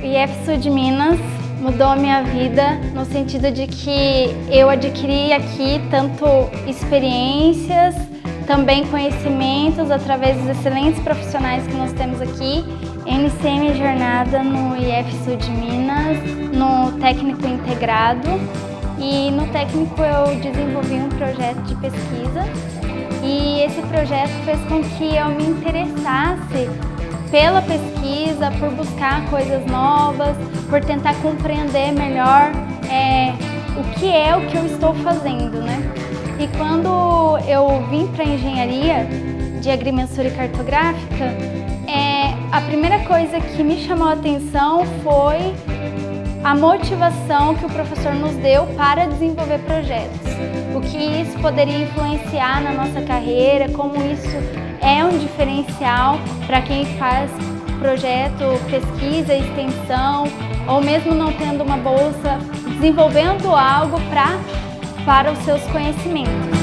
O IF Sul de Minas mudou a minha vida no sentido de que eu adquiri aqui tanto experiências, também conhecimentos através dos excelentes profissionais que nós temos aqui. Minha jornada no IF Sul de Minas, no técnico integrado e no técnico eu desenvolvi um projeto de pesquisa e esse projeto fez com que eu me interessasse pela pesquisa, por buscar coisas novas, por tentar compreender melhor é, o que é o que eu estou fazendo, né? E quando eu vim para a engenharia de agrimensura e cartográfica, é, a primeira coisa que me chamou a atenção foi a motivação que o professor nos deu para desenvolver projetos. O que isso poderia influenciar na nossa carreira, como isso é um diferencial para quem faz projeto, pesquisa, extensão, ou mesmo não tendo uma bolsa, desenvolvendo algo pra, para os seus conhecimentos.